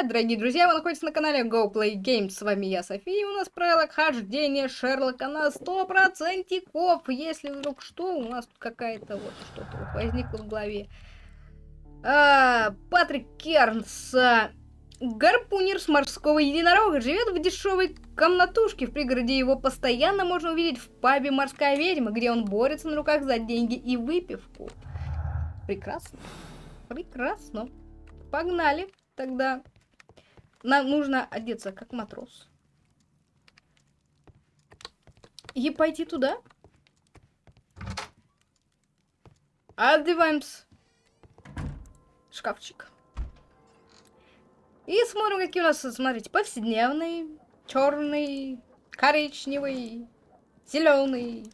привет, дорогие друзья! Вы находитесь на канале Go Play Games. С вами я, София, у нас правило хождения Шерлока на 100%. Если вдруг что, у нас тут какая-то вот что-то вот возникло в голове. А, Патрик Кернс, а, гарпунер с морского единорога, живет в дешевой комнатушке в пригороде. Его постоянно можно увидеть в пабе «Морская ведьма», где он борется на руках за деньги и выпивку. Прекрасно. Прекрасно. Погнали тогда. Нам нужно одеться как матрос. И пойти туда. Одеваемся. Шкафчик. И смотрим, какие у нас, смотрите, повседневный, черный, коричневый, зеленый,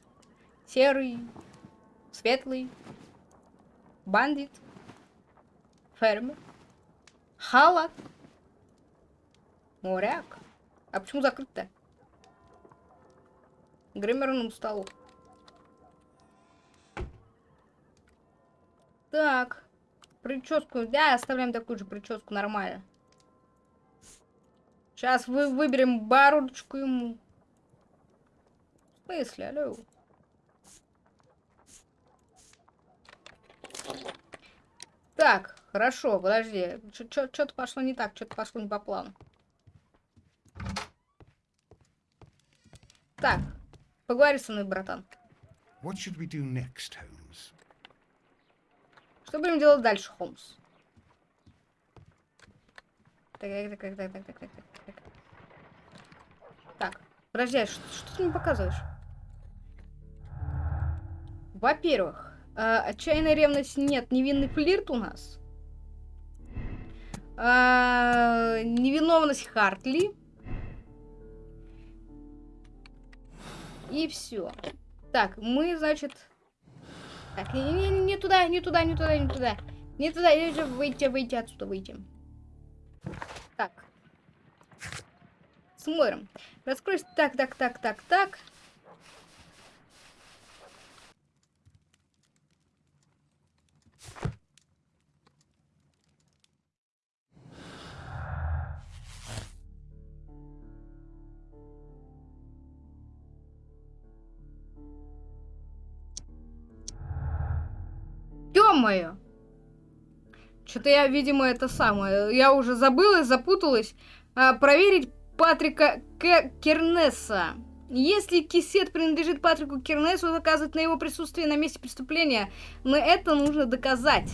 серый, светлый, бандит, фермер. Халат. Моряк. А почему закрыто? Гримерному столу. Так. Прическу. Да, оставляем такую же прическу, нормально. Сейчас вы выберем бородочку ему. В смысле, алло? Так, Хорошо, подожди. Что-то пошло не так, что-то пошло не по плану. Так, поговори со мной, братан. What should we do next, Holmes? Что будем делать дальше, Холмс? Так, так, так, так, так, так, так, так. Так, подожди, а что, что ты мне показываешь? Во-первых, э, отчаянная ревность нет, невинный флирт у нас. А, невиновность Хартли. И все. Так, мы, значит... Так, не, не, не туда, не туда, не туда, не туда. Не туда, выйти, выйти отсюда, выйти. Так. Смотрим. Раскройся. Так, так, так, так, так. Ё-моё! Что-то я, видимо, это самое. Я уже забыла, запуталась. А, проверить Патрика К Кернеса. Если кисет принадлежит Патрику Кернесу, указывает на его присутствие на месте преступления. Но это нужно доказать.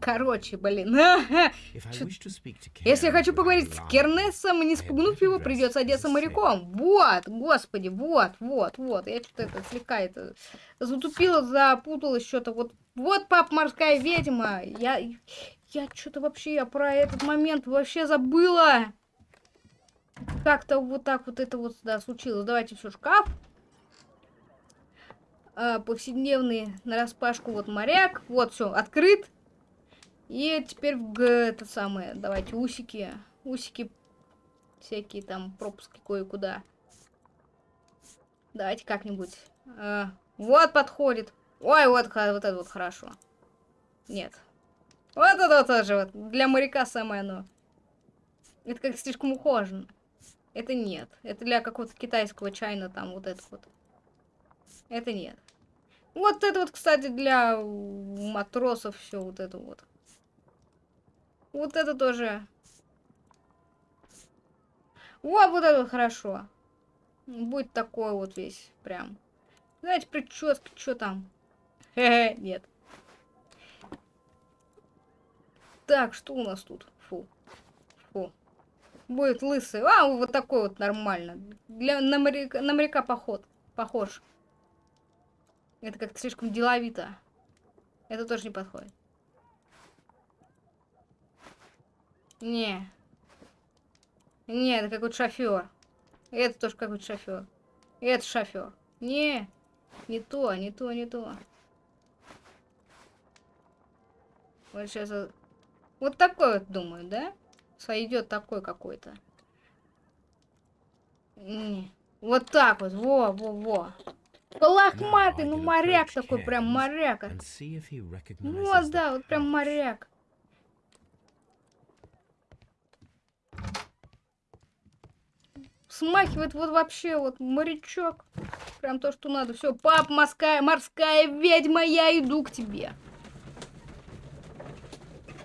Короче, блин. Если я хочу поговорить с Кернесом, не спугнув его, придется одеться моряком. Вот, господи, вот, вот, вот. Я что-то это слегка это затупила, запуталась что-то. Вот, вот, пап, морская ведьма. Я, я что-то вообще я про этот момент вообще забыла. Как-то вот так вот это вот, да, случилось. Давайте все, шкаф. А, повседневный на распашку вот моряк. Вот, все, открыт. И теперь в это самое, давайте усики, усики, всякие там пропуски кое-куда. Давайте как-нибудь. А, вот подходит. Ой, вот, вот это вот хорошо. Нет. Вот это вот тоже вот. Для моряка самое оно. Это как слишком ухоженно. Это нет. Это для какого-то китайского чайна там вот это вот. Это нет. Вот это вот, кстати, для матросов все вот это вот. Вот это тоже. О, вот это хорошо. Будет такой вот весь прям. Знаете, прическа, что там? Хе-хе, нет. Так, что у нас тут? Фу. Фу. Будет лысый. А, вот такой вот нормально. Для, на, моряка, на моряка поход. Похож. Это как-то слишком деловито. Это тоже не подходит. Не. Не, это какой-то шофер. Это тоже какой-то шофер. Это шофер. Не. Не то, не то, не то. Вот сейчас... Вот такой вот, думаю, да? Сойдет такой какой-то. Не. Вот так вот. Во, во, во. Лохматый, ну моряк такой, прям моряк. Вот, да, вот прям моряк. Смахивает вот вообще вот морячок. Прям то, что надо. Все, пап, морская, морская ведьма, я иду к тебе.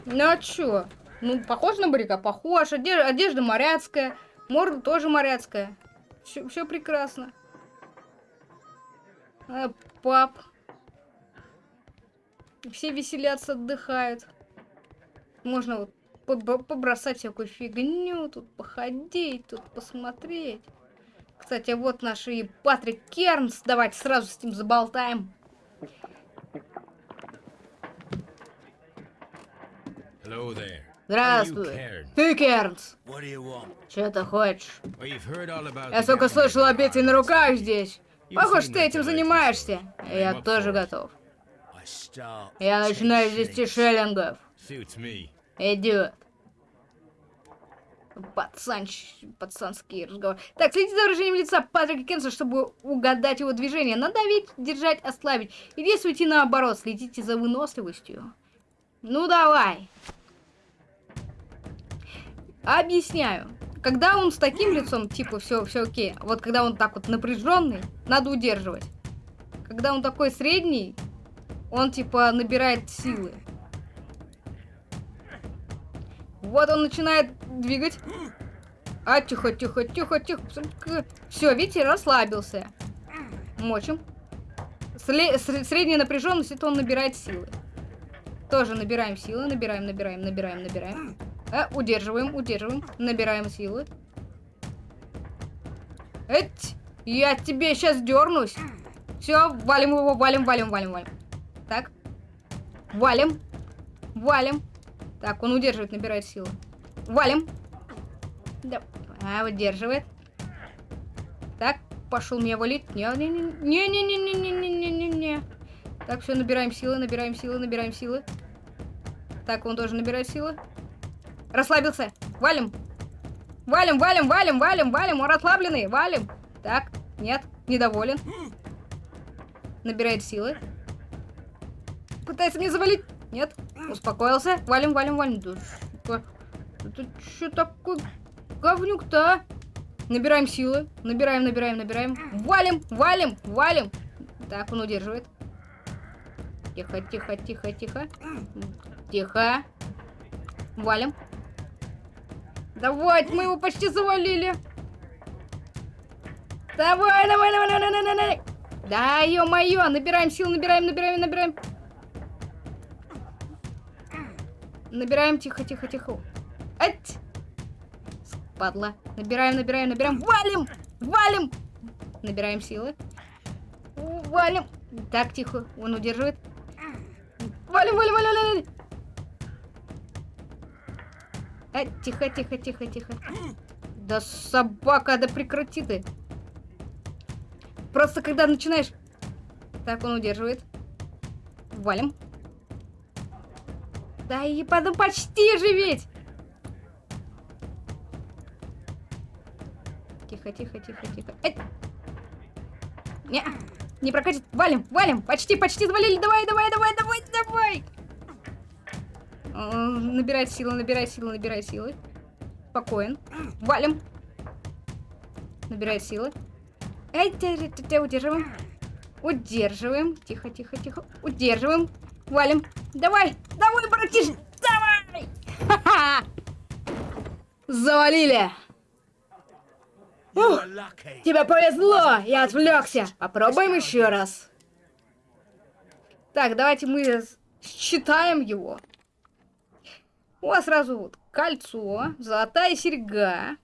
Ну а чё? Ну, похож на моряка? Похож. Одежда, одежда моряцкая. Морда тоже моряцкая. Все, прекрасно. А, пап. Все веселятся, отдыхают. Можно вот побросать всякую фигню, тут походить, тут посмотреть. Кстати, вот наш и Патрик Кернс. Давайте сразу с ним заболтаем. Здравствуй. Ты Кернс. Что ты хочешь? Я только слышал о битве на руках здесь. Похоже, ты этим занимаешься. Я тоже готов. Я начинаю с 10 шиллингов. Идет. Пацан, пацанский разговор. Так, следите за выражением лица Патрика Кенса, чтобы угадать его движение. Надавить, держать, ослабить. И действуйте наоборот, следите за выносливостью. Ну давай. Объясняю. Когда он с таким лицом, типа, все, все окей. Вот когда он так вот напряженный, надо удерживать. Когда он такой средний, он типа набирает силы. Вот он начинает двигать. А, тихо, тихо, тихо, тихо. Все, видите, расслабился. Мочим. Средняя напряженность, это он набирает силы. Тоже набираем силы, набираем, набираем, набираем, набираем. А, удерживаем, удерживаем, набираем силы. Эть, я тебе сейчас дернусь. Все, валим его, валим, валим, валим, валим. Так. Валим. Валим. Так, он удерживает, набирает силу. Валим. Да. А, удерживает. Так, пошел меня валить. Не-не-не-не-не-не-не-не-не-не. Так, все, набираем силы, набираем силы, набираем силы. Так, он тоже набирает силы. Расслабился. Валим. Валим, валим, валим, валим, валим. Он расслабленный. Валим. Так, нет, недоволен. Набирает силы. Пытается мне завалить. Нет. Успокоился. Валим, валим, валим. Да, это что такое говнюк-то, а? Набираем силы. Набираем, набираем, набираем. Валим, валим, валим. Так, он удерживает. Тихо, тихо, тихо, тихо. Тихо. Валим. Давай, мы его почти завалили. Давай, давай, давай, давай, давай, давай. Да, ё-моё, набираем сил, набираем, набираем, набираем. Набираем, тихо, тихо, тихо. Ать! Падла. Набираем, набираем, набираем. Валим! Валим! Набираем силы. Валим. Так, тихо. Он удерживает. Валим, валим, валим, валим. А, тихо, тихо, тихо, тихо. Да собака, да прекрати ты. Просто когда начинаешь... Так, он удерживает. Валим. Да и потом почти же! Тихо, тихо, тихо, тихо. Не, не прокатит. Валим, валим. Почти, почти завалили. Давай, давай, давай, давай, давай. Набирай силы, набирай силы, набирай силы. Спокоен. Валим. Набирай силы. Эй, удерживаем. Удерживаем. Тихо, тихо, тихо. Удерживаем. Валим. Давай, давай, братиш, давай! Ха-ха! Завалили! Ух, тебе повезло, я отвлекся. Попробуем еще раз. Так, давайте мы считаем его. У вас сразу вот кольцо, золотая серьга.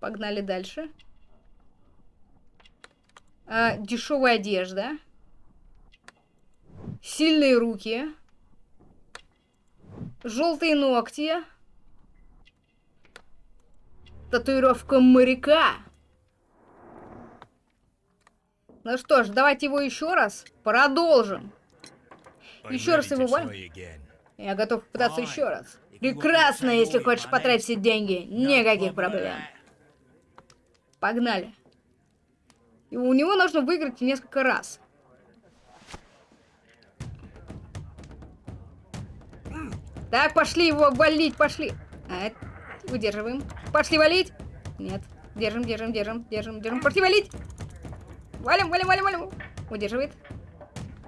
Погнали дальше. А, дешевая одежда. Сильные руки. Желтые ногти. Татуировка моряка. Ну что ж, давайте его еще раз продолжим. Еще раз его валим. Я готов попытаться еще раз. Прекрасно, если хочешь потратить все деньги. Никаких проблем. Погнали. И у него нужно выиграть несколько раз. Так, пошли его валить, пошли. А, удерживаем. Пошли валить. Нет. Держим, держим, держим, держим, держим. Противолить! Валим, валим, валим, валим. Удерживает.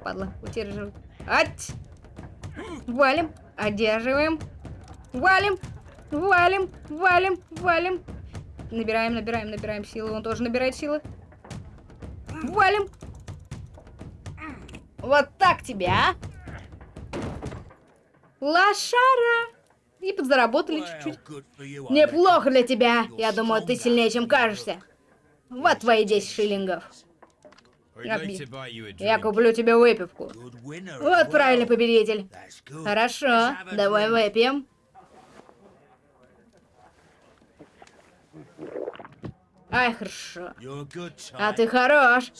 Падла, удерживает. Ать! Валим, одерживаем. Валим, валим, валим, валим. Набираем, набираем, набираем силы. Он тоже набирает силы. Валим. Вот так тебя, а? Лошара. И подзаработали чуть-чуть. Неплохо для тебя. Я думаю, ты сильнее, чем кажешься. Вот твои 10 шиллингов. Я куплю тебе выпивку. Вот правильный победитель. Хорошо, давай выпьем. Ай, хорошо. А ты хорош.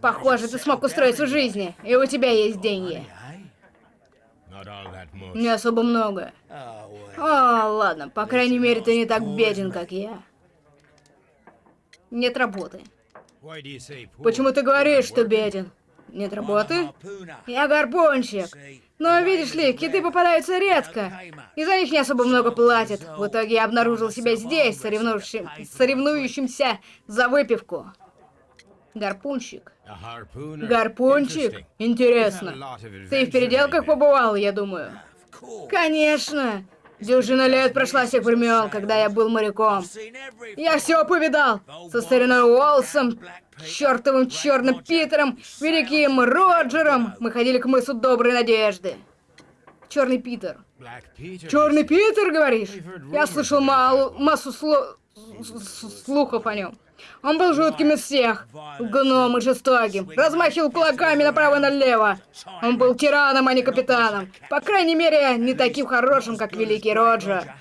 Похоже, ты смог устроиться в жизни, и у тебя есть деньги. Не особо много. О, ладно, по крайней мере, ты не так беден, как я. Нет работы. Почему ты говоришь, что беден? Нет работы? Я гарпунщик. Но видишь ли, киты попадаются редко, и за них не особо много платят. В итоге я обнаружил себя здесь, соревнующим, соревнующимся за выпивку. Гарпунщик. Гарпунчик? Интересно. Ты в переделках побывал, я думаю? Конечно. Дюжина лет прошла с тех времен, когда я был моряком. Я все повидал. Со стариной Уолсом, чертовым черным Питером, великим Роджером. Мы ходили к мысу Доброй Надежды. Черный Питер. Черный Питер, говоришь? Я слышал мало, массу сло... слухов о нем. Он был жутким из всех. Гном и жестоким. Размахивал кулаками направо и налево. Он был тираном, а не капитаном. По крайней мере, не таким хорошим, как Великий Роджер.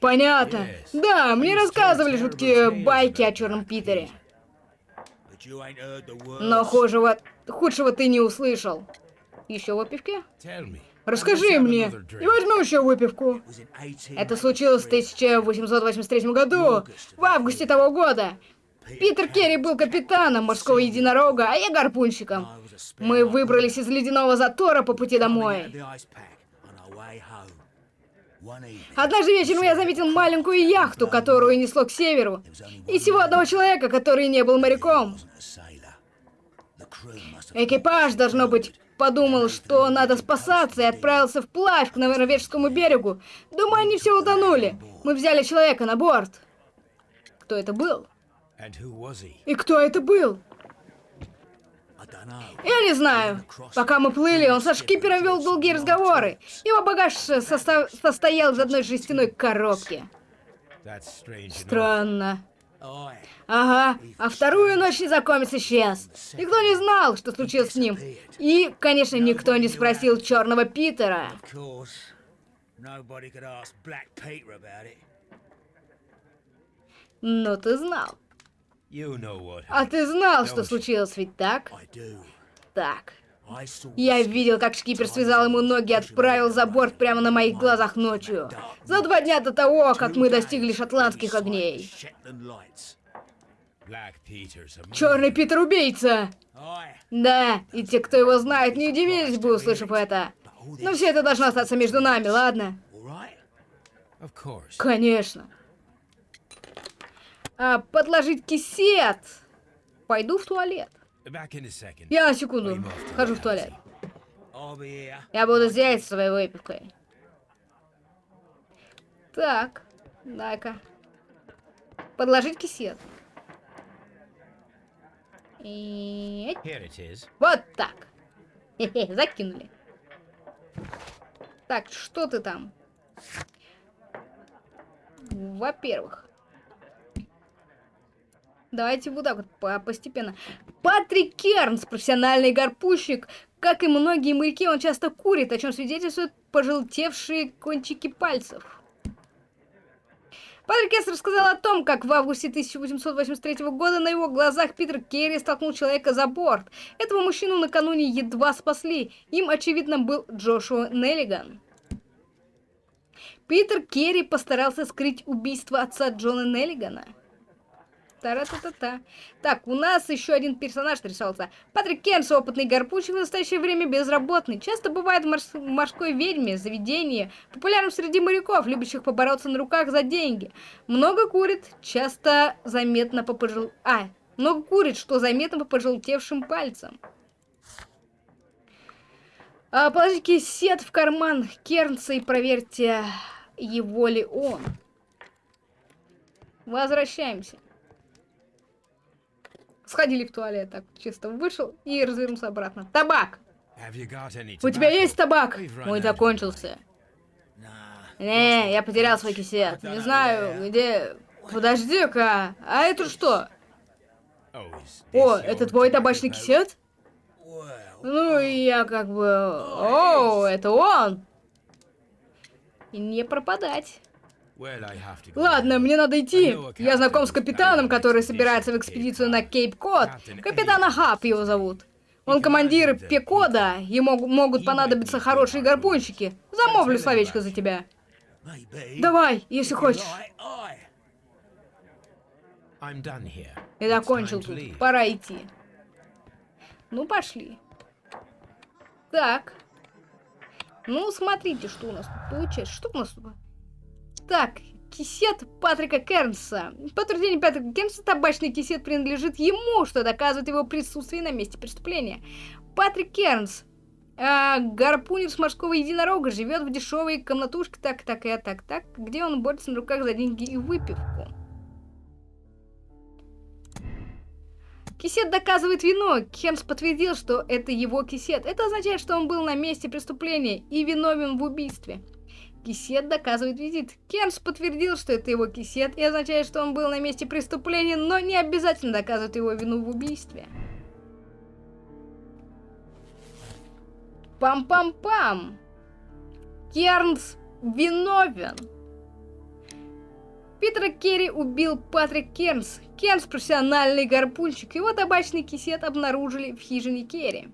Понятно. Да, мне рассказывали жуткие байки о Черном Питере. Но худшего, худшего ты не услышал. Еще выпивки? Расскажи мне. И возьмем еще выпивку. Это случилось в 1883 году, в августе того года. Питер Керри был капитаном морского единорога, а я гарпунщиком. Мы выбрались из ледяного затора по пути домой. Однажды вечером я заметил маленькую яхту, которую несло к северу. И всего одного человека, который не был моряком. Экипаж, должно быть, подумал, что надо спасаться, и отправился вплавь к норвежскому берегу. Думаю, они все утонули. Мы взяли человека на борт. Кто это был? И кто это был? Я не знаю. Пока мы плыли, он со шкипером вел долгие разговоры. Его багаж состо... состоял из одной жестяной коробки. Странно. Ага, а вторую ночь незнакомец исчез. Никто не знал, что случилось с ним. И, конечно, никто не спросил Черного Питера. Но ты знал. А ты знал, что случилось, ведь так? Так. Я видел, как шкипер связал ему ноги и отправил за борт прямо на моих глазах ночью. За два дня до того, как мы достигли шотландских огней. Черный Питер убийца! Да, и те, кто его знает, не удивились бы, услышав это. Но все это должно остаться между нами, ладно? Конечно. А, подложить кисет. Пойду в туалет. Я на секунду. Хожу в туалет. Я буду здесь с своей выпивкой. Так, дай-ка. Подложить кисет. И... Вот так. Хе-хе, закинули. Так, что ты там? Во-первых, Давайте вот так вот постепенно. Патрик Кернс, профессиональный гарпущик. Как и многие моряки, он часто курит, о чем свидетельствуют пожелтевшие кончики пальцев. Патрик Кернс рассказал о том, как в августе 1883 года на его глазах Питер Керри столкнул человека за борт. Этого мужчину накануне едва спасли. Им, очевидно, был Джошуа Неллиган. Питер Керри постарался скрыть убийство отца Джона Неллигана. Та-ра-та-та-та. Так, у нас еще один персонаж нарисовался. Патрик Кенс, опытный гарпунщик, в настоящее время безработный. Часто бывает в морс морской ведьме, заведении. Популярным среди моряков, любящих побороться на руках за деньги. Много курит, часто заметно по пожел... А, много курит, что заметно по пожелтевшим пальцам. А, положите сет в карман Кернса и проверьте, его ли он. Возвращаемся. Сходили в туалет, так чисто вышел и развернулся обратно. Табак! У тебя есть табак? Мой закончился. Не, я потерял свой кисет. Не знаю, где... Подожди-ка, а это что? О, это твой табачный кисет? Ну, я как бы... О, это он! И не пропадать. Ладно, мне надо идти. Я знаком с капитаном, который собирается в экспедицию на Кейп-Код. Капитан Ахаб его зовут. Он командир Пекода, ему могут понадобиться хорошие гарпунщики. Замовлю словечко за тебя. Давай, если хочешь. Я закончил тут. Пора идти. Ну, пошли. Так. Ну, смотрите, что у нас тут получается. Что у нас тут? Так, кисет Патрика Кернса. По утверждению Патрика Кернса, табачный кисет принадлежит ему, что доказывает его присутствие на месте преступления. Патрик Кернс, э, гарпунер с морского единорога, живет в дешевой комнатушке, так, так, и так, так, где он борется на руках за деньги и выпивку. Кисет доказывает вину. Кернс подтвердил, что это его кисет. Это означает, что он был на месте преступления и виновен в убийстве. Кисет доказывает визит. Кернс подтвердил, что это его кисет, и означает, что он был на месте преступления, но не обязательно доказывает его вину в убийстве. Пам-пам-пам! Кернс виновен! Питера Керри убил Патрик Кернс. Кернс профессиональный гарпунщик, его табачный кисет обнаружили в хижине Керри.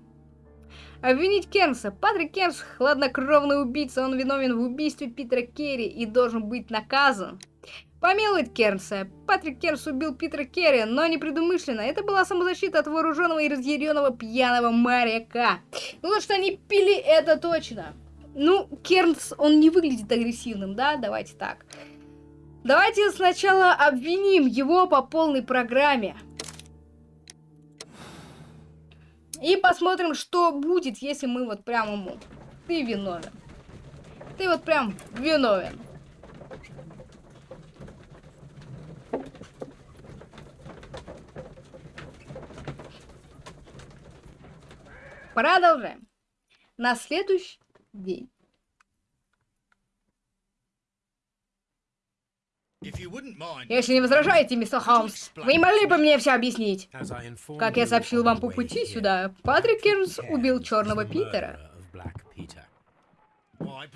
Обвинить Кернса. Патрик Кернс – хладнокровный убийца. Он виновен в убийстве Питера Керри и должен быть наказан. Помиловать Кернса. Патрик Кернс убил Питера Керри, но не предумышленно. Это была самозащита от вооруженного и разъяренного пьяного моряка. Ну, что они пили, это точно. Ну, Кернс, он не выглядит агрессивным, да? Давайте так. Давайте сначала обвиним его по полной программе. И посмотрим, что будет, если мы вот прям ему... Ты виновен. Ты вот прям виновен. Продолжаем. На следующий день. Если не возражаете, мистер Холмс, вы не могли бы мне все объяснить? Как я сообщил вам по пути сюда, Патрик Кернс убил Черного Питера.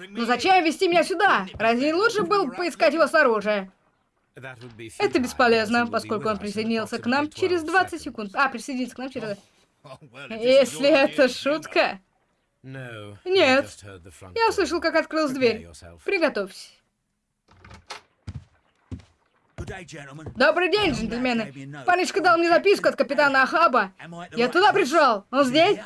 Но зачем вести меня сюда? Разве не лучше было поискать его снаружи? Это бесполезно, поскольку он присоединился к нам через 20 секунд. А, присоединился к нам через... Если это шутка... Нет. Я услышал, как открылась дверь. Приготовься. Добрый день, джентльмены. Парнишка дал мне записку от капитана Ахаба. Я туда пришел. Он здесь?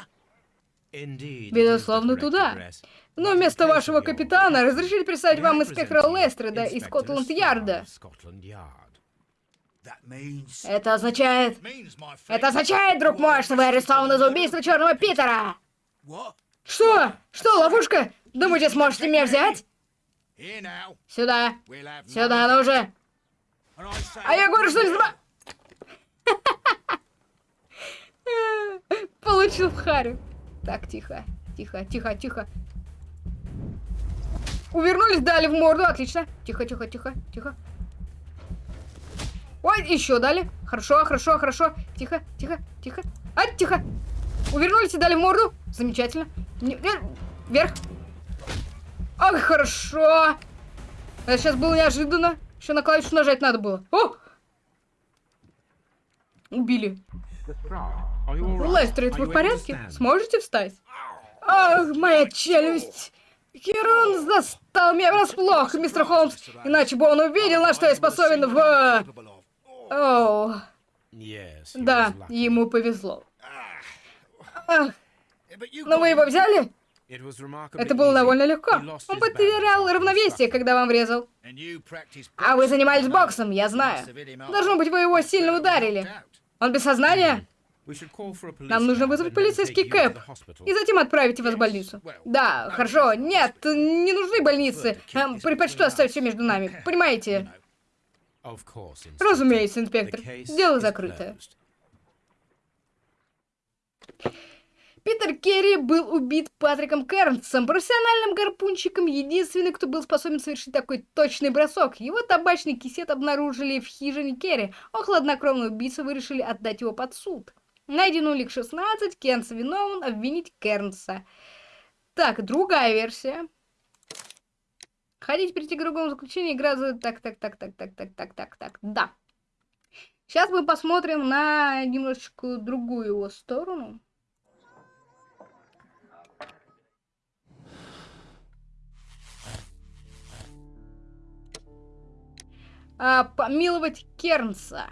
Безусловно, туда. Но вместо вашего капитана разрешили представить вам инспектора Лестреда из Скотланд-Ярда. Это означает... Это означает, друг мой, что вы арестованы за убийство Черного Питера! Что? Что, ловушка? Думаете, сможете меня взять? Сюда. Сюда, ну уже. А я говорю, что не зма... Получил в харю. Так, тихо, тихо, тихо, тихо. Увернулись, дали в морду, отлично. Тихо, тихо, тихо, тихо. Ой, еще дали. Хорошо, хорошо, хорошо. Тихо, тихо, тихо. А, тихо. Увернулись и дали в морду. Замечательно. Не, вверх. Ах, хорошо. Это сейчас было неожиданно. Еще на клавишу нажать надо было. О! Убили. Лестер, вы в порядке? Сможете встать? Ах, моя челюсть! Херон застал меня врасплох, мистер Холмс. Иначе бы он увидел, на что я способен в... Оу, Да, ему повезло. Ах, но вы его взяли? Это было довольно легко. Он потерял равновесие, когда вам врезал. А вы занимались боксом, я знаю. Должно быть, вы его сильно ударили. Он без сознания? Нам нужно вызвать полицейский кэп и затем отправить вас в больницу. Да, хорошо. Нет, не нужны больницы. Предпочту оставить все между нами. Понимаете? Разумеется, инспектор. Дело закрыто. Питер Керри был убит Патриком Кернсом, профессиональным гарпунщиком, единственный, кто был способен совершить такой точный бросок. Его табачный кисет обнаружили в хижине Керри, а хладнокровный убийца вы решили отдать его под суд. Найден улик 16, Кернс виновен, обвинить Кернса. Так, другая версия. Хотите перейти к другому заключению, игра за... Так, так, так, так, так, так, так, так, так, да. Сейчас мы посмотрим на немножечко другую его сторону. А, помиловать Кернса.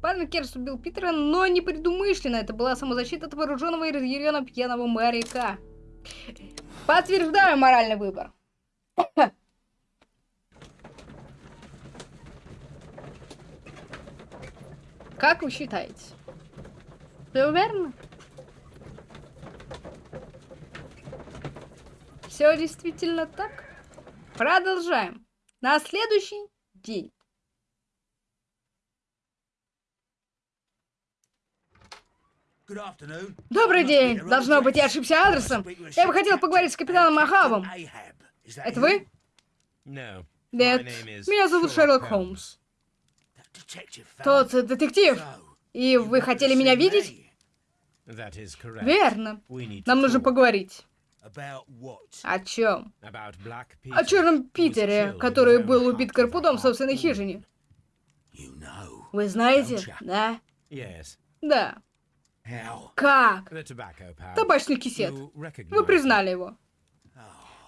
Парень Кернс убил Питера, но не предумышленно. Это была самозащита от вооруженного и разъяренного пьяного моряка. Подтверждаю моральный выбор. Как вы считаете? Все верно? Все действительно так? Продолжаем. На следующий день. Добрый день. Должно быть, я ошибся адресом. Я бы хотел поговорить с капитаном Ахавом. Это вы? Нет. Меня зовут Шерлок Холмс. Тот детектив. И вы хотели меня видеть? Верно. Нам нужно поговорить. О чем? О черном Питере, который был убит Карпудом в собственной хижине. Вы знаете, да? Да. Как? Табачный кисет. Вы признали его.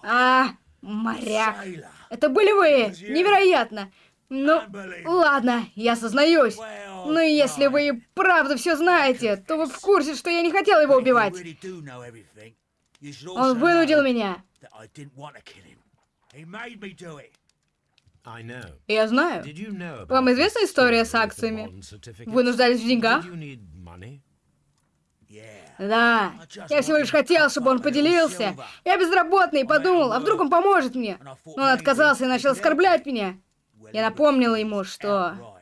А, моряк. Это были вы. Невероятно. Ну, ладно, я сознаюсь. Но если вы и правда все знаете, то вы в курсе, что я не хотел его убивать. Он вынудил меня. Я знаю. Вам известна история с акциями? Вы нуждались в деньгах? Да. Я всего лишь хотел, чтобы он поделился. Я безработный и подумал, а вдруг он поможет мне. Но он отказался и начал оскорблять меня. Я напомнила ему, что,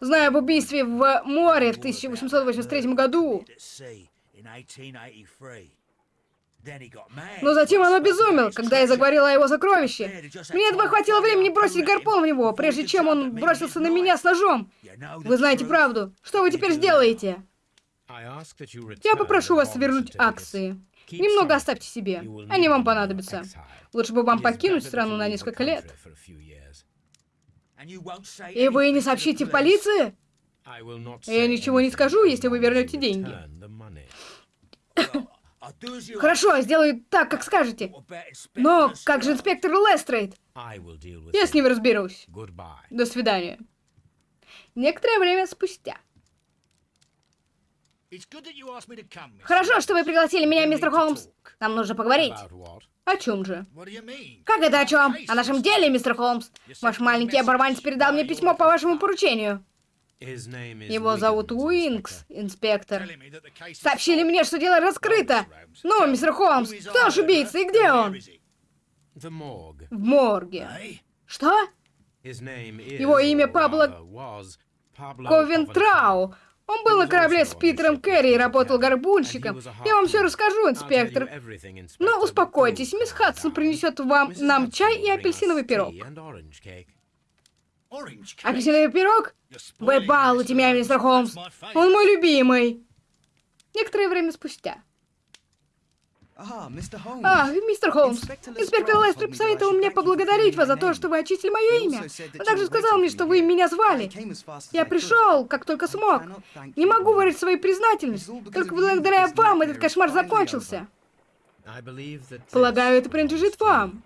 зная об убийстве в море в 1883 году, At sea in 1883. Then he got mad. но затем он обезумел, когда я заговорила о его сокровище. Мне едва хватило времени бросить гарпун в него, прежде чем он бросился на меня с ножом. Вы знаете правду. Что вы теперь сделаете? Я попрошу вас вернуть акции. Немного оставьте себе. Они вам понадобятся. Лучше бы вам покинуть страну на несколько лет. И вы не сообщите в полиции? Я ничего не скажу, если вы вернете деньги. Хорошо, а сделаю так, как скажете. Но как же инспектор Лестрейд? Я с ним разберусь. До свидания. Некоторое время спустя. Хорошо, что вы пригласили меня, мистер Холмс. Нам нужно поговорить. О чем же? Как это о чем? О нашем деле, мистер Холмс. Ваш маленький оборванец передал мне письмо по вашему поручению. Его зовут Уинкс, инспектор. Сообщили мне, что дело раскрыто. Ну, мистер Холмс, кто же убийца и где он? В морге. Что? Его имя Пабло Ковентрау. Он был на корабле с Питером Керри и работал гарпунщиком. Я вам все расскажу, инспектор. Но успокойтесь, мисс Хадсон принесет вам нам чай и апельсиновый пирог. Апельсиновый пирог? Вы балуете меня, мистер Холмс. Он мой любимый. Некоторое время спустя. А, мистер Холмс, инспектор Лестер посоветовал мне поблагодарить вас за то, что вы очистили мое имя. Он также сказал мне, что вы меня звали. Я пришел, как только смог. Не могу выразить свою признательность. Только благодаря вам этот кошмар закончился. Полагаю, это принадлежит вам.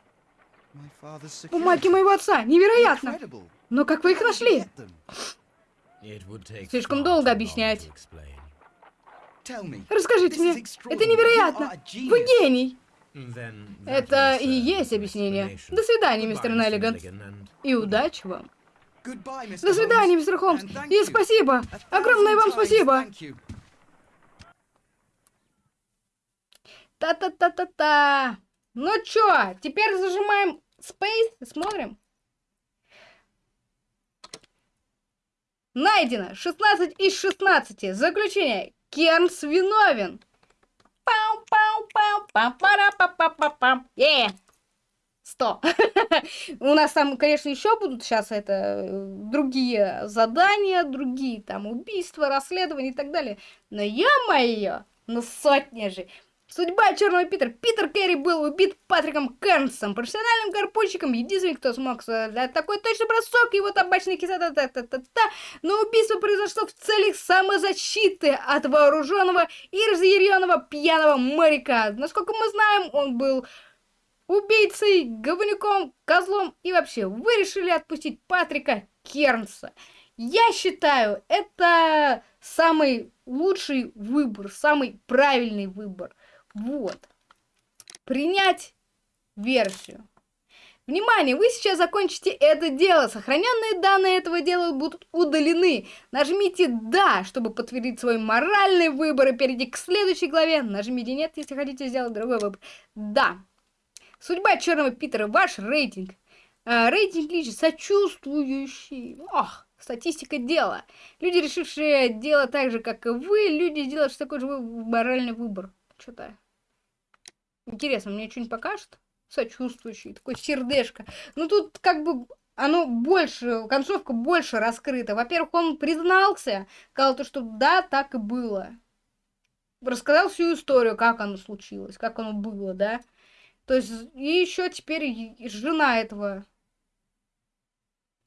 Бумаги моего отца. Невероятно. Но как вы их нашли? Слишком долго объяснять. Расскажите мне. Это невероятно. Вы гений. Это и uh, есть объяснение. До свидания, мистер. Неллиган. И удачи вам. До свидания, мистер Холмс. И спасибо. Огромное вам спасибо. Та-та-та-та-та. Ну чё, теперь зажимаем Space и смотрим. Найдено 16 из 16. Заключение. Кернс виновен. Пау-пау-пау, па-пара-па-па-па-пам. Е! 100. У нас там, конечно, еще будут сейчас это э, другие задания, другие там убийства, расследования и так далее. Но ё-моё, ну сотня же. Судьба Черного Питера. Питер Керри был убит Патриком Кернсом, профессиональным гарпунщиком, единственный, кто смог создать такой точный бросок, его табачный кислота, та та та та Но убийство произошло в целях самозащиты от вооруженного и разъяренного пьяного моряка. Насколько мы знаем, он был убийцей, говнюком, козлом и вообще. Вы решили отпустить Патрика Кернса. Я считаю, это самый лучший выбор, самый правильный выбор. Вот. Принять версию. Внимание, вы сейчас закончите это дело. Сохраненные данные этого дела будут удалены. Нажмите «Да», чтобы подтвердить свой моральный выбор и перейти к следующей главе. Нажмите «Нет», если хотите сделать другой выбор. «Да». Судьба Черного Питера, ваш рейтинг. А, рейтинг лишь сочувствующий. Ох, статистика дела. Люди, решившие дело так же, как и вы, люди, сделавшие такой же моральный выбор. Что-то. Интересно, мне что-нибудь покажет? Сочувствующий, такой сердечко. Ну тут как бы оно больше, концовка больше раскрыта. Во-первых, он признался, сказал то, что да, так и было. Рассказал всю историю, как оно случилось, как оно было, да. То есть, и еще теперь жена этого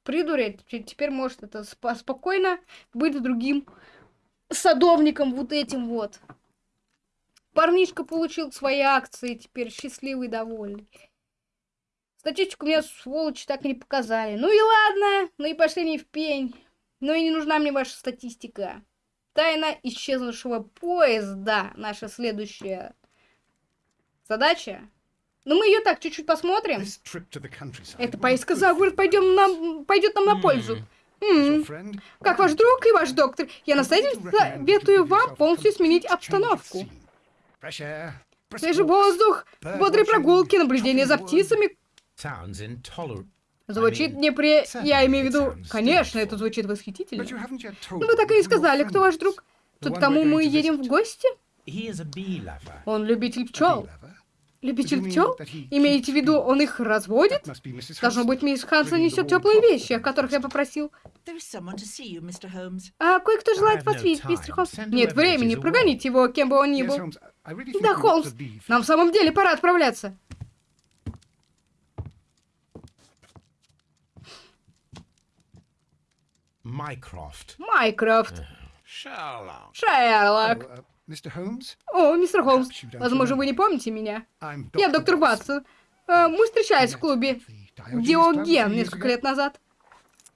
придуря те- теперь может это спо- спокойно быть другим садовником вот этим вот. Парнишка получил свои акции, теперь счастливый, довольный. Статистику мне сволочи так и не показали. Ну и ладно, ну и пошли не в пень. Ну и не нужна мне ваша статистика. Тайна исчезнувшего поезда. Наша следующая задача. Ну мы ее так чуть-чуть посмотрим. Эта поездка good за город пойдем нам, пойдет нам на пользу. you. М, Как ваш друг и ваш доктор, я настоятельно советую вам полностью сменить обстановку. Свежий воздух, бодрые прогулки, наблюдение за птицами. Звучит не при... Я имею в виду... Конечно, это звучит восхитительно. Но вы так и не сказали, кто ваш друг. Тот, кому мы едем в гости? Он любитель пчел. Любитель пчел? Имеете в виду, он их разводит? Должно быть, мисс Хансон несет теплые вещи, о которых я попросил. You. А кое-кто желает вас видеть, мистер Холмс. Нет времени, прогоните его, кем бы он ни был. Да, Холмс, нам в самом деле пора отправляться. Майкрофт. Sherlock. Шерлок. Uh, Mr. Holmes, О, мистер Холмс, возможно, вы не помните меня. Я доктор. Ватсон. Э, Мы встречались в клубе Диоген несколько лет назад.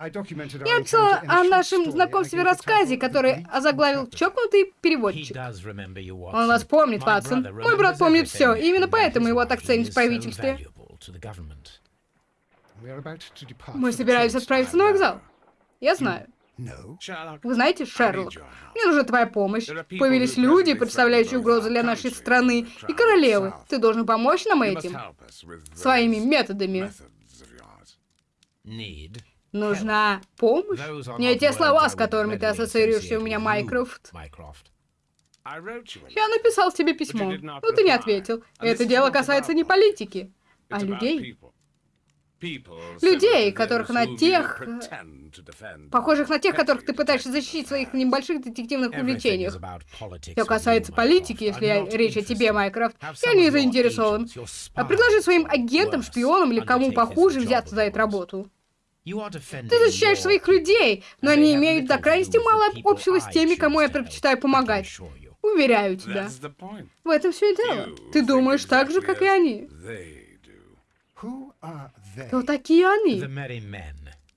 Я написала о нашем знакомстве рассказе, который озаглавил. «Чокнутый переводчик». Он вас помнит, Ватсон. Мой брат помнит все, и именно поэтому его так ценят в правительстве. Мы train отправиться на вокзал. Я знаю. Вы знаете, Шерлок, мне нужна твоя помощь. Появились люди, представляющие угрозу для нашей страны и королевы. Ты должен помочь нам этим. Своими методами. Need. Нужна помощь? Не те слова, с которыми ты ассоциируешься у меня, Майкрофт. Я написал тебе письмо, но ты не ответил. Это дело касается не политики, а людей. Людей, которых на тех, э. Похожих на тех, которых ты пытаешься защитить в своих небольших детективных увлечениях. Все касается политики, если речь о тебе. Майкрофт. Я не заинтересован. А предложи своим агентам, шпионам или кому похуже взяться за эту работу. Ты защищаешь своих людей, но они имеют до крайности мало общего с теми, кому я предпочитаю помогать. Уверяю тебя. В этом все и дело. Ты думаешь так же, как и они. Кто такие они?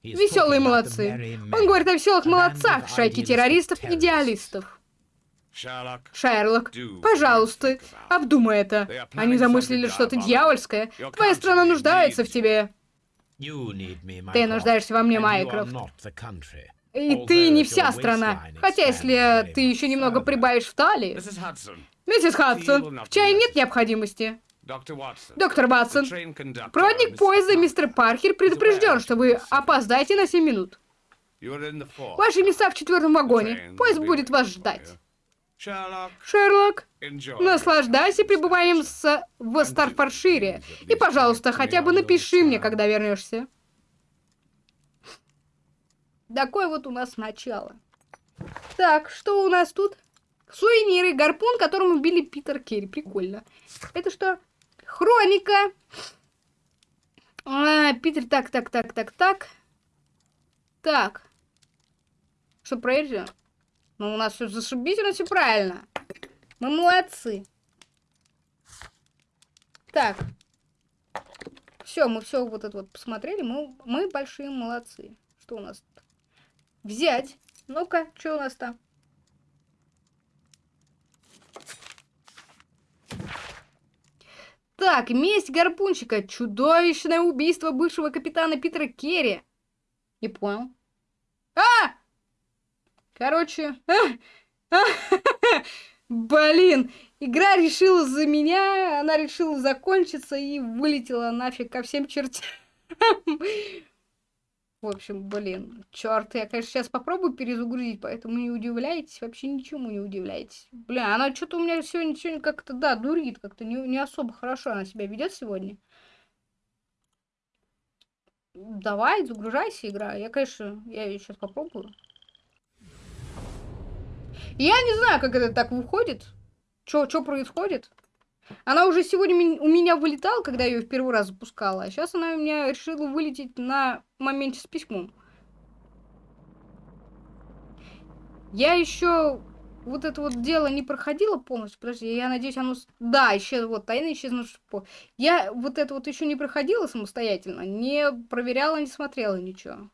Веселые молодцы. Он говорит о веселых молодцах, шайки idealistic террористов-идеалистов. Sherlock, Шерлок, пожалуйста, обдумай это. Они замыслили что-то дьявольское. Твоя страна нуждается в тебе. Ты нуждаешься во мне, Майкрофт. И ты не вся страна. Хотя если ты еще немного прибавишь в талии. Миссис Хадсон, в чае нет необходимости. Доктор conductor, проводник поезда мистер Паркер предупрежден, что вы опоздаете на 7 минут. Ваши места в четвертом вагоне. Поезд будет вас ждать. Шерлок, наслаждайся пребыванием с... в Старфоршире. И, пожалуйста, хотя бы напиши мне, когда вернешься. Такое вот у нас начало. Так, что у нас тут? Сувениры, гарпун, которым убили Питер Керри. Прикольно. Это что? Хроника. А, Питер, так, так, так, так, так. Так. Что, проверьте? Ну, у нас все зашибительно, все правильно. Мы молодцы. Так. Все, мы все вот это вот посмотрели. Мы, мы большие молодцы. Что у нас? Взять. Ну-ка, что у нас там? Так, месть гарпунчика. Чудовищное убийство бывшего капитана Питера Керри. Не понял. Короче. Блин, игра решила за меня, она решила закончиться и вылетела нафиг ко всем чертям. В общем, блин, черт, я, конечно, сейчас попробую перезагрузить, поэтому не удивляйтесь, вообще ничему не удивляйтесь. Бля, она что-то у меня сегодня, сегодня как-то, да, дурит, как-то не, не особо хорошо она себя ведет сегодня. Давай, загружайся, игра. Я, конечно, я сейчас попробую. Я не знаю, как это так выходит. Что происходит? Она уже сегодня у меня вылетала, когда я ее в первый раз запускала, а сейчас она у меня решила вылететь на моменте с письмом. Я еще вот это вот дело не проходила полностью. Подожди, я надеюсь, оно... Да, еще вот тайна исчезнувших по... Я вот это вот еще не проходила самостоятельно, не проверяла, не смотрела ничего.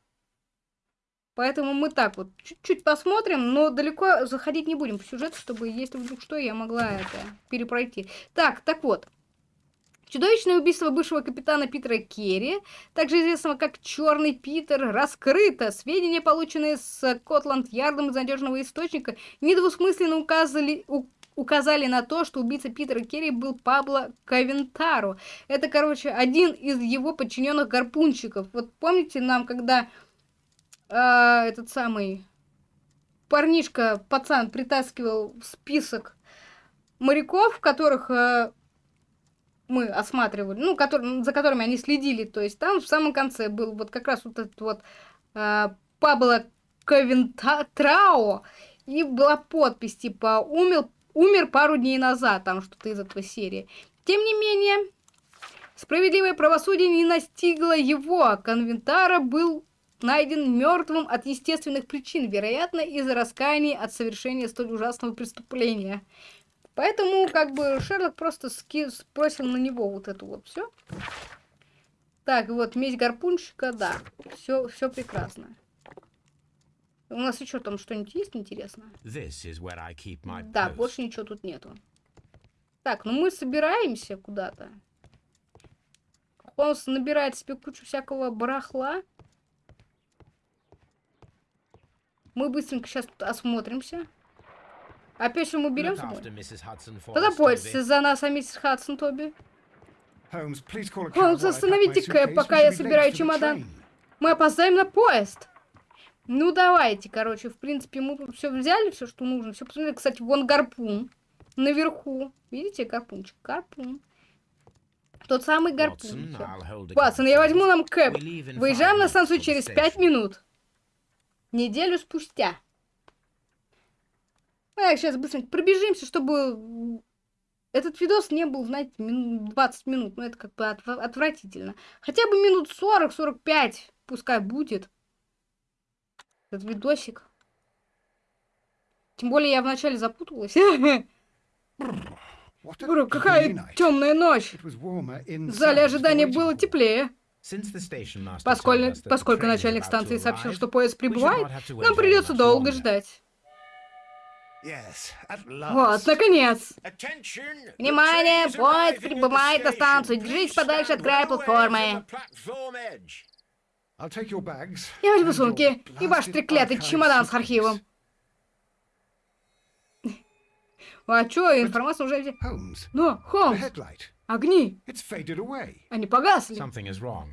Поэтому мы так вот чуть-чуть посмотрим, но далеко заходить не будем по сюжету, чтобы, если вдруг что, я могла это перепройти. Так, так вот. Чудовищное убийство бывшего капитана Питера Керри, также известного как Черный Питер, раскрыто. Сведения, полученные с Котланд-Ярдом из надежного источника, недвусмысленно указали, указали на то, что убийца Питера Керри был Пабло Кавентаро. Это, короче, один из его подчиненных гарпунщиков. Вот помните нам, когда а, этот самый парнишка, пацан, притаскивал в список моряков, которых а, мы осматривали, ну, котор- за которыми они следили. То есть там в самом конце был вот как раз вот этот вот а, Пабло Кавентрао, и была подпись типа «Умер, умер пару дней назад», там что-то из этого серии. Тем не менее, справедливое правосудие не настигло его, а Конвентара был найден мертвым от естественных причин, вероятно, из-за раскаяния от совершения столь ужасного преступления. Поэтому, как бы, Шерлок просто ски- спросил на него вот это вот все. Так, вот, месть гарпунщика, да. Все, все прекрасно. У нас еще там что-нибудь есть интересное? Да, больше ничего тут нету. Так, ну мы собираемся куда-то. Холмс набирает себе кучу всякого барахла. Мы быстренько сейчас тут осмотримся. Опять что мы берем с Look собой? after Mrs. Hudson for us, Позаботься Toby. за нас, а миссис Хадсон, Тоби. Холмс, остановите-ка, suitcase. пока я собираю чемодан. Мы опоздаем на поезд. Ну, давайте, короче, в принципе, мы тут все взяли, все, что нужно. Все посмотрели. Кстати, вон гарпун. Наверху. Видите, гарпунчик? Гарпун. Тот самый гарпун. Ватсон, я возьму нам кэп. Выезжаем на станцию через пять минут. Неделю спустя. А, сейчас быстренько пробежимся, чтобы этот видос не был, знаете, минут 20 минут. Ну, это как бы отв- отвратительно. Хотя бы минут 40-45 пускай будет. Этот видосик. Тем более я вначале запуталась. Какая темная ночь. В зале ожидания было теплее. Поскольку, поскольку начальник станции сообщил, что поезд прибывает, нам придется долго ждать. Вот, наконец! Внимание! Поезд прибывает на станцию! Держись подальше от края платформы! Я возьму сумки и ваш треклятый чемодан с архивом. А чё, информация уже... Но, ну, Холмс! Огни! Они погасли!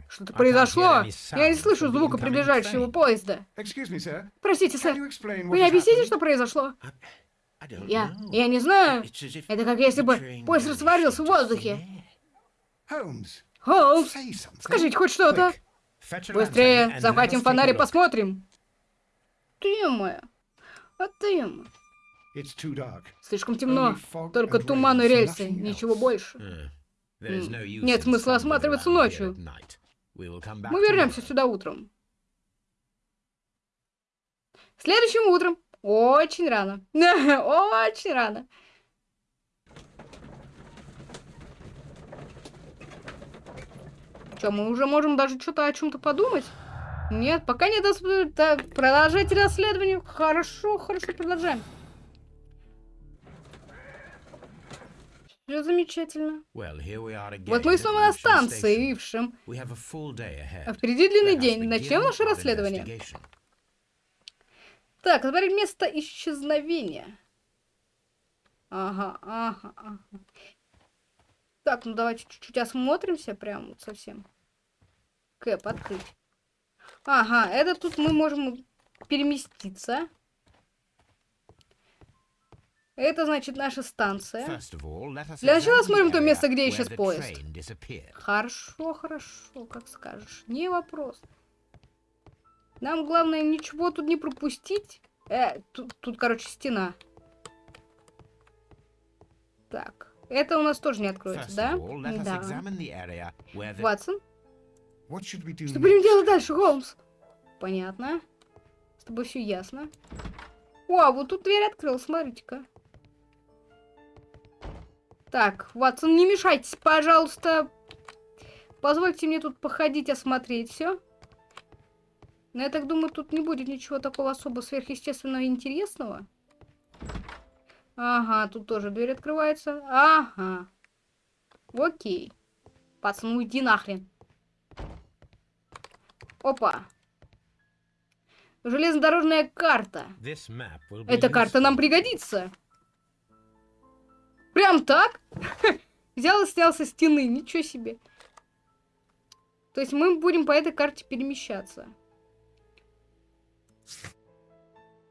Что-то произошло! Я не слышу звука приближающего поезда. Простите, сэр, вы не объясните, что произошло? Я... я не знаю. Это как если бы поезд растворился в воздухе. Холмс, скажите хоть что-то. Быстрее, захватим фонарь и посмотрим. Ты моя. А ты. Слишком темно. Только туман и рельсы, ничего больше. Нет смысла осматриваться ночью. Мы вернемся сюда утром. Следующим утром. Очень рано. Очень рано. Что, мы уже можем даже что-то о чем-то подумать? Нет, пока нет. Так, продолжайте расследование. Хорошо, хорошо, продолжаем. Все замечательно. Вот мы снова на станции. Ившем. Ahead. А впереди длинный день. Начнем наше расследование. Так, теперь место исчезновения. Ага, ага, ага. Так, ну давайте чуть-чуть осмотримся прям вот совсем. Кэп, открыть. Ага, это тут мы можем переместиться. Это значит наша станция. Для начала the то место, где исчез поезд. Хорошо, хорошо, как скажешь. Не вопрос. Нам главное ничего тут не пропустить. Э, тут, тут, короче, стена. Так, это у нас тоже не откроется, да? all, Да. Ватсон, что будем делать дальше, Холмс? Понятно. С тобой все ясно. О, а вот тут дверь открыл, смотрите-ка. Так, Ватсон, не мешайтесь, пожалуйста. Позвольте мне тут походить, осмотреть все. Но я так думаю, тут не будет ничего такого особо сверхъестественного и интересного. Ага, тут тоже дверь открывается. Ага. Окей. Пацан, уйди нахрен. Опа. Железнодорожная карта. Эта карта нам пригодится. Прям так? Взял и снял со стены. Ничего себе. То есть мы будем по этой карте перемещаться.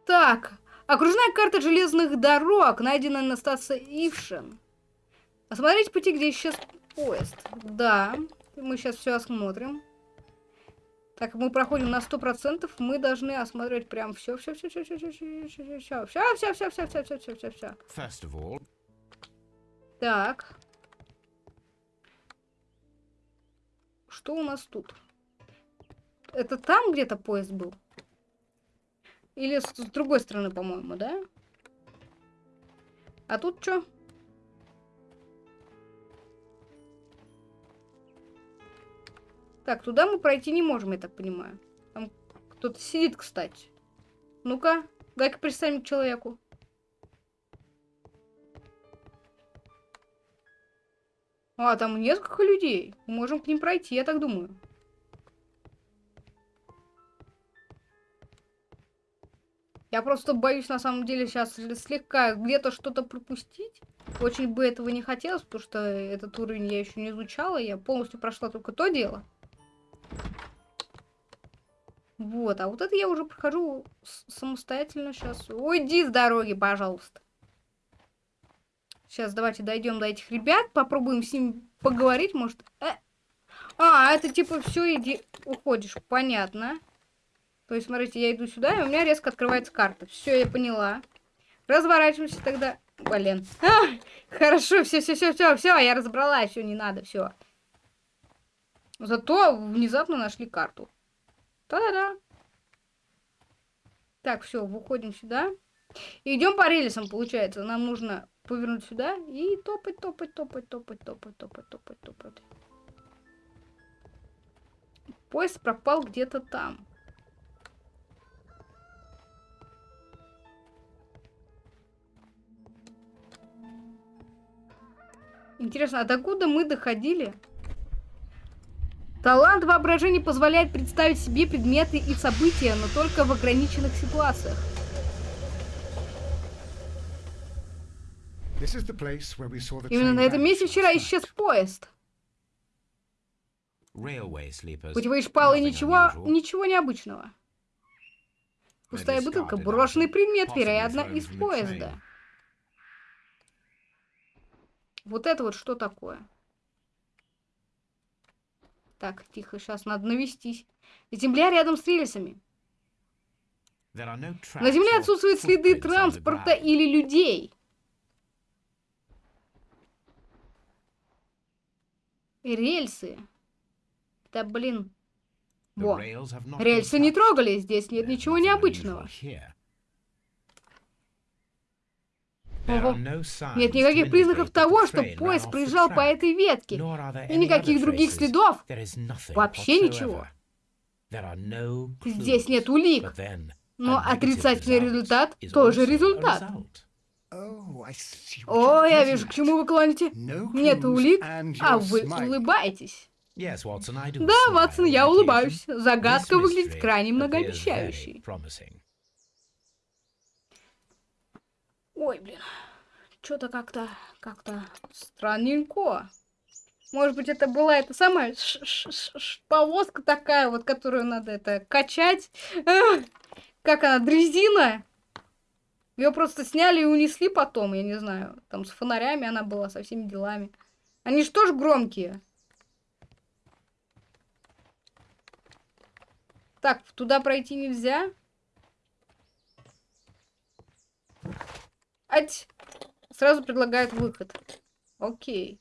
Так. Окружная карта железных дорог, найдена на станции Ившин. Осмотреть пути, где исчез поезд. Да. Мы сейчас все осмотрим. Так, мы проходим на сто процентов, мы должны осмотреть прям все, все, все, все, все, все, все, все, все, все, все, все, все, все, все, все, Так. Что у нас тут? Это там где-то поезд был? Или с, с другой стороны, по-моему, да? А тут что? Так, туда мы пройти не можем, я так понимаю. Там кто-то сидит, кстати. Ну-ка, дай-ка представим человеку. А, там несколько людей. Мы можем к ним пройти, я так думаю. Я просто боюсь, на самом деле, сейчас слегка где-то что-то пропустить. Очень бы этого не хотелось, потому что этот уровень я еще не изучала. Я полностью прошла только то дело. Вот, а вот это я уже прохожу самостоятельно сейчас. Уйди с дороги, пожалуйста. Сейчас давайте дойдем до этих ребят, попробуем с ними поговорить, может. Э. А, это типа все, иди, уходишь, понятно. То есть, смотрите, я иду сюда, и у меня резко открывается карта. Все, я поняла. Разворачиваемся тогда. Блин. А, хорошо, все, все, все, все, все, я разобралась, все, не надо, все. Зато внезапно нашли карту. Та-да-да. Так, все, выходим сюда. Идем по рельсам, получается. Нам нужно повернуть сюда и топать, топать, топать, топать, топать, топать, топать, топать. Поезд пропал где-то там. Интересно, а докуда мы доходили? Талант воображения позволяет представить себе предметы и события, но только в ограниченных ситуациях. Именно train на этом месте вчера исчез поезд. Railway sleepers. Путевые шпалы ничего, ничего необычного. Пустая бутылка, брошенный предмет, вероятно, из поезда. Вот это вот что такое? Так, тихо, сейчас надо навестись. Земля рядом с рельсами. На земле отсутствуют следы транспорта или людей. Рельсы. Да блин. Во. Рельсы не трогали, здесь нет ничего необычного. Ого. Нет никаких признаков того, что поезд проезжал по этой ветке. И никаких других следов. Вообще ничего. Здесь нет улик. Но отрицательный результат тоже результат. О, you're я вижу, к чему вы клоните. Нет улик, а вы улыбаетесь. Да, Ватсон, я улыбаюсь. Загадка выглядит крайне многообещающей. Ой, блин. Что-то как-то, как-то странненько. Может быть, это была эта самая ш- ш- ш- повозка такая, вот, которую надо это качать. Как она, дрезина? Ее просто сняли и унесли потом, я не знаю. Там с фонарями она была, со всеми делами. Они же тоже громкие. Так, туда пройти нельзя. Ать! Сразу предлагают выход. Окей.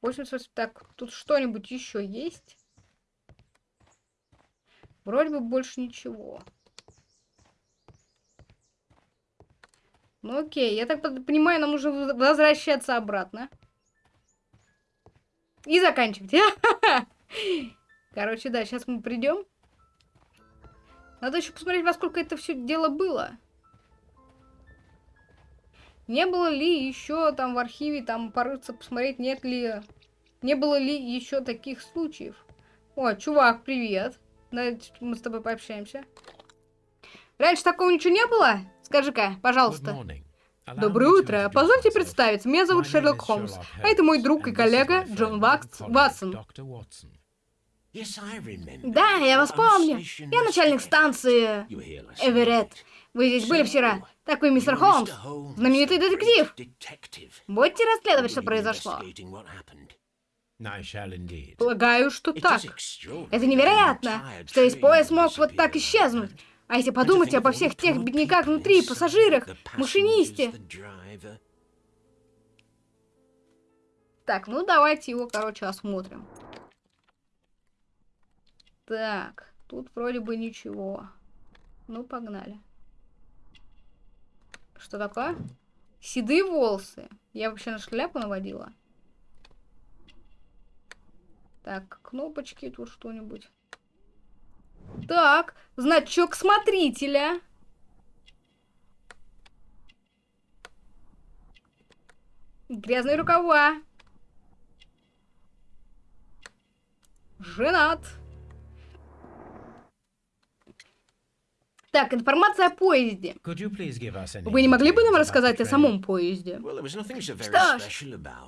88. Так, тут что-нибудь еще есть? Вроде бы больше ничего. Ну окей, я так понимаю, нам нужно воз- возвращаться обратно. И заканчивать. Короче, да, сейчас мы придем. Надо еще посмотреть, во сколько это все дело было. Не было ли еще там в архиве, там порыться, посмотреть, нет ли... Не было ли еще таких случаев? О, чувак, привет. Давайте мы с тобой пообщаемся. Раньше такого ничего не было? Скажи-ка, пожалуйста. Доброе утро. Позвольте представиться. Меня зовут Шерлок Холмс. А это мой друг и коллега Джон Вакс- Ватсон. Да, я вас помню. Я начальник станции Эверетт. Вы здесь были вчера. Такой мистер You're Холмс. Знаменитый детектив. Будете расследовать, что произошло? Полагаю, что так. Это невероятно, что весь поезд мог вот так исчезнуть. А если подумать обо всех тех бедняках внутри, пассажирах, машинисте. Так, ну давайте его, короче, осмотрим. Так, тут вроде бы ничего. Ну, погнали. Что такое? Седые волосы. Я вообще на шляпу наводила. Так, кнопочки, тут что-нибудь. Так, значок смотрителя. Грязные рукава. Женат. Так, информация о поезде. Вы не могли бы нам рассказать о самом поезде? Что ж,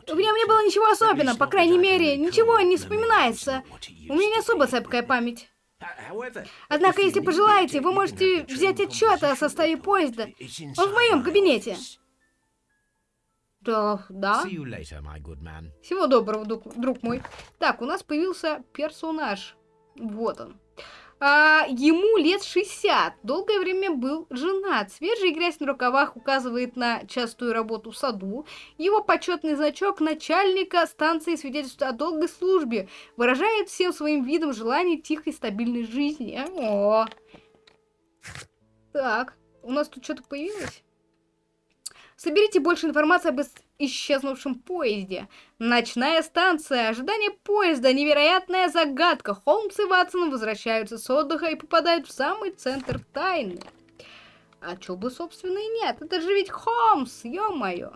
В нем не было ничего особенного, по крайней мере, ничего не вспоминается. У меня не особо цепкая память. Однако, если пожелаете, вы можете взять отчет о составе поезда. Он в моем кабинете. Да, да. Всего доброго, друг, друг мой. Так, у нас появился персонаж. Вот он. А, ему лет 60. Долгое время был женат. Свежая грязь на рукавах указывает на частую работу в саду. Его почетный значок начальника станции свидетельствует о долгой службе. Выражает всем своим видом желание тихой стабильной жизни. О. Так, у нас тут что-то появилось? Соберите больше информации об исчезнувшем поезде. Ночная станция, ожидание поезда, невероятная загадка. Холмс и Ватсон возвращаются с отдыха и попадают в самый центр тайны. А чё бы, собственно, и нет. Это же ведь Холмс, ё-моё.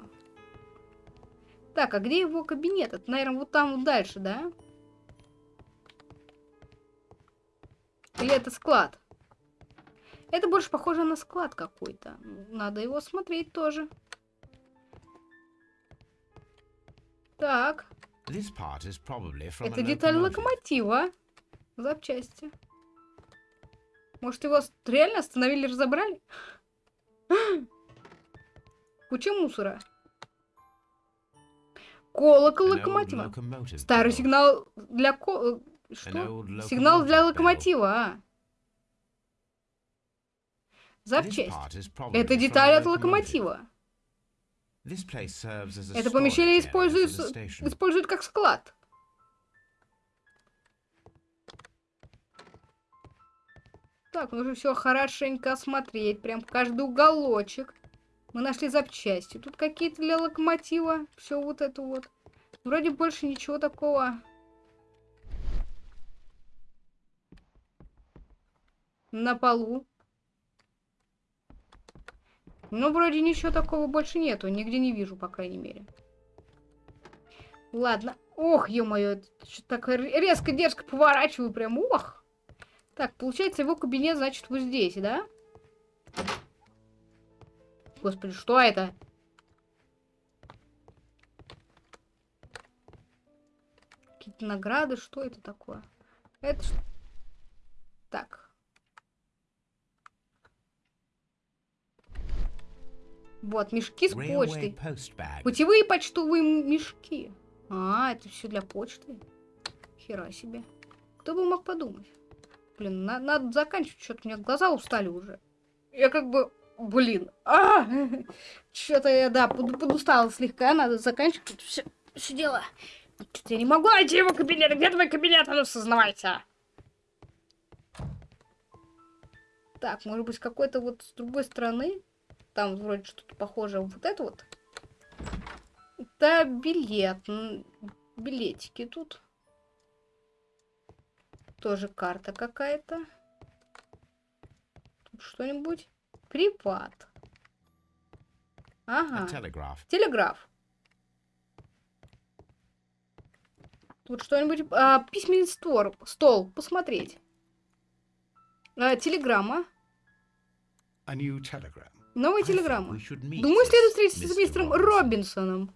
Так, а где его кабинет? Это, наверное, вот там вот дальше, да? Или это склад? Это больше похоже на склад какой-то. Надо его смотреть тоже. Так, это деталь локомотива. Запчасти. Может, его реально остановили, разобрали? Куча мусора. Колокол локомотива. Старый сигнал для ко... э, Что? Сигнал для локомотива, а. Запчасть. Это деталь от локомотива. Это помещение используется, используют как склад. Так, нужно все хорошенько осмотреть, прям каждый уголочек. Мы нашли запчасти. Тут какие-то для локомотива. Все вот это вот. Вроде больше ничего такого. На полу. Ну, вроде ничего такого больше нету. Нигде не вижу, по крайней мере. Ладно. Ох, ё-моё, что так резко, дерзко поворачиваю прям. Ох. Так, получается, его кабинет, значит, вот здесь, да? Господи, что это? Какие-то награды, что это такое? Это ш- Так. Вот, мешки с почтой. Путевые почтовые мешки. А, это все для почты. Хера себе. Кто бы мог подумать? Блин, на- надо заканчивать, что-то у меня глаза устали уже. Я как бы, блин, а, что-то я, да, под- подустала слегка, надо заканчивать все, все дело. Что-то я не могу найти его кабинет. Где твой кабинет? А ну, сознавайся. Так, может быть, какой-то вот с другой стороны. Там вроде что-то похожее. Вот это вот. Это билет. Билетики тут. Тоже карта какая-то. Тут что-нибудь. Приват. A Ага. telegraph. Телеграф. Тут что-нибудь... а, письменный стор, стол. Посмотреть. А, телеграмма. A new telegram. Новая телеграмма. Думаю, следует встретиться с мистером. Робинсоном.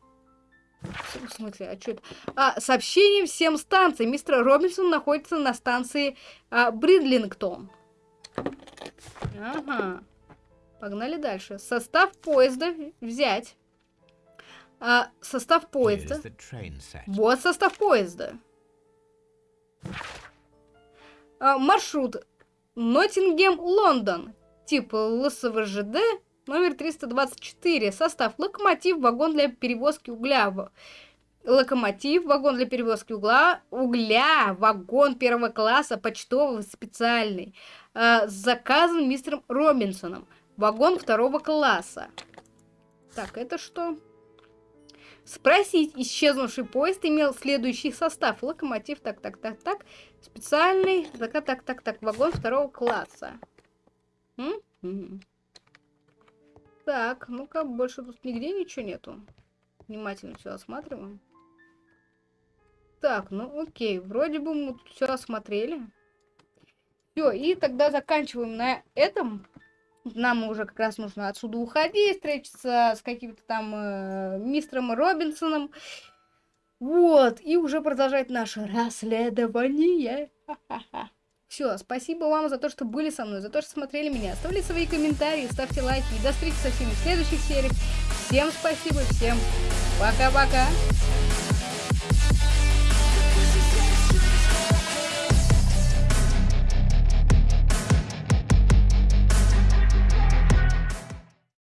В смысле, а что это? А, сообщение всем станциям. Мистер Робинсон находится на станции а, Бридлингтон. Ага. Погнали дальше. Состав поезда взять. А, состав поезда. Вот состав поезда. А, маршрут Ноттингем-Лондон. Тип ЛСВЖД номер 324. Состав локомотив, вагон для перевозки угля. Локомотив, вагон для перевозки угла, угля, вагон первого класса, почтовый, специальный. А, заказан мистером Робинсоном. Вагон второго класса. Так, это что? Спросить, исчезнувший поезд имел следующий состав. Локомотив, так, так, так, так. Специальный, так, так, так, так, вагон второго класса. М? Мгм. Так, ну-ка, больше тут нигде ничего нету. Внимательно все осматриваем. Так, ну окей, вроде бы мы все осмотрели. Все, и тогда заканчиваем на этом. Нам уже как раз нужно отсюда уходить, встретиться с каким-то там э, мистером Робинсоном. Вот, и уже продолжать наше расследование. Все, спасибо вам за то, что были со мной, за то, что смотрели меня. Оставляйте свои комментарии, ставьте лайки. И до встречи со всеми в следующих сериях. Всем спасибо, всем пока-пока.